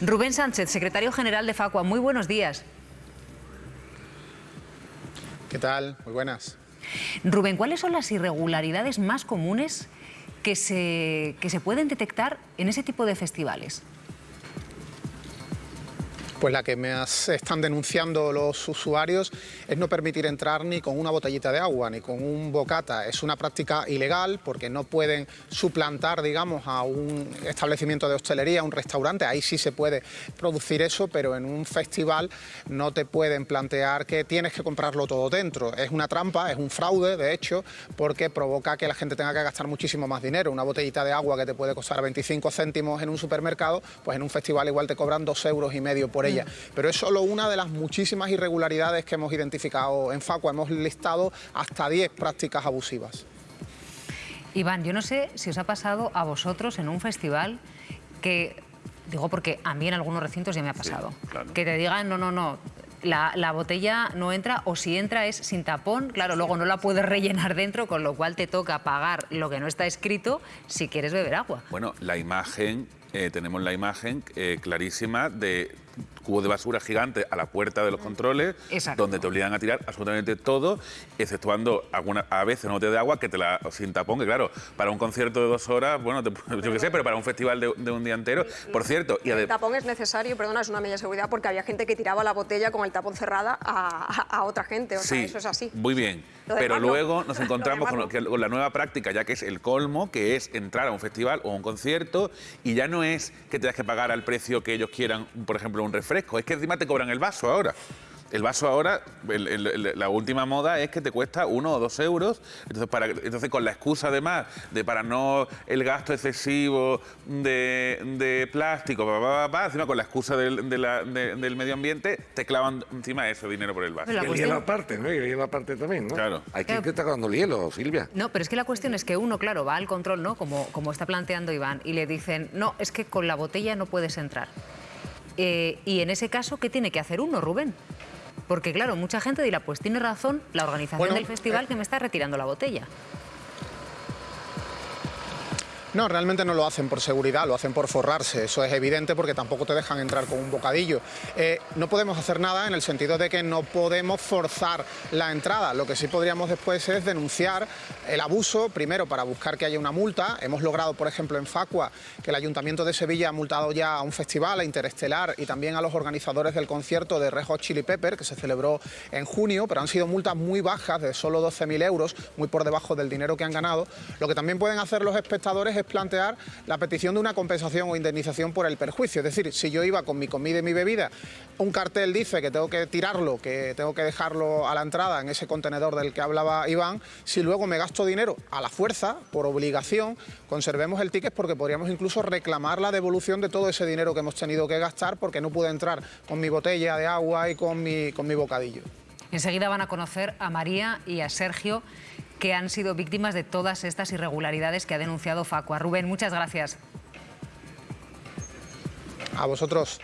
Rubén Sánchez, secretario general de Facua, muy buenos días. ¿Qué tal? Muy buenas. Rubén, ¿cuáles son las irregularidades más comunes que se, que se pueden detectar en ese tipo de festivales? Pues la que me están denunciando los usuarios es no permitir entrar ni con una botellita de agua ni con un bocata. Es una práctica ilegal porque no pueden suplantar, digamos, a un establecimiento de hostelería, un restaurante. Ahí sí se puede producir eso, pero en un festival no te pueden plantear que tienes que comprarlo todo dentro. Es una trampa, es un fraude, de hecho, porque provoca que la gente tenga que gastar muchísimo más dinero. Una botellita de agua que te puede costar 25 céntimos en un supermercado, pues en un festival igual te cobran dos euros y medio por ella. Pero es solo una de las muchísimas irregularidades que hemos identificado en Facua. Hemos listado hasta 10 prácticas abusivas. Iván, yo no sé si os ha pasado a vosotros en un festival que, digo porque a mí en algunos recintos ya me ha pasado, que te digan, no, no, no, la, la, botella no entra o si entra es sin tapón, claro, luego no la puedes rellenar dentro, con lo cual te toca pagar lo que no está escrito si quieres beber agua. Bueno, la imagen eh, tenemos la imagen eh, clarísima de cubo de basura gigante a la puerta de los controles, donde te obligan a tirar absolutamente todo, exceptuando alguna, a veces una botella de agua que te la sin tapón, que claro, para un concierto de dos horas, bueno, yo qué sé, pero para un festival de, un día entero, por cierto... Y el tapón es necesario, perdona, es una medida de seguridad, porque había gente que tiraba la botella con el tapón cerrada a, otra gente, o sea, eso es así. muy bien, pero luego nos encontramos con, con la nueva práctica, ya que es el colmo, que es entrar a un festival o a un concierto y ya no es que tengas que pagar al precio que ellos quieran, por ejemplo, un refresco, es que encima te cobran el vaso ahora. El vaso ahora, la última moda es que te cuesta uno o dos euros. Entonces, para, entonces con la excusa además de para no el gasto excesivo de, plástico, encima con la excusa del, medio ambiente, te clavan encima ese dinero por el vaso. Y el hielo aparte, ¿no? Y el hielo aparte también, ¿no? Claro. Hay que está el hielo, Silvia. No, pero es que la cuestión es que uno, claro, va al control, ¿no? Como, como está planteando Iván, y le dicen, no, es que con la botella no puedes entrar. Eh, y en ese caso, ¿qué tiene que hacer uno, Rubén? Porque claro, mucha gente dirá, pues tiene razón la organización del festival eh, que me está retirando la botella. No, realmente no lo hacen por seguridad, lo hacen por forrarse. Eso es evidente porque tampoco te dejan entrar con un bocadillo. Eh, no podemos hacer nada en el sentido de que no podemos forzar la entrada. Lo que sí podríamos después es denunciar el abuso, primero para buscar que haya una multa. Hemos logrado, por ejemplo, en Facua, que el Ayuntamiento de Sevilla ha multado ya a un festival, a Interestelar, y también a los organizadores del concierto de Rejo Chili Pepper, que se celebró en junio, pero han sido multas muy bajas, de solo 12.000 euros, muy por debajo del dinero que han ganado. Lo que también pueden hacer los espectadores es plantear la petición de una compensación o indemnización por el perjuicio. Es decir, si yo iba con mi comida y mi bebida, un cartel dice que tengo que tirarlo, que tengo que dejarlo a la entrada en ese contenedor del que hablaba Iván, si luego me gasto dinero a la fuerza, por obligación, conservemos el ticket porque podríamos incluso reclamar la devolución de todo ese dinero que hemos tenido que gastar porque no pude entrar con mi botella de agua y con mi, con mi bocadillo. Enseguida van a conocer a María y a Sergio, que han sido víctimas de todas estas irregularidades que ha denunciado Facua. Rubén, muchas gracias. A vosotros.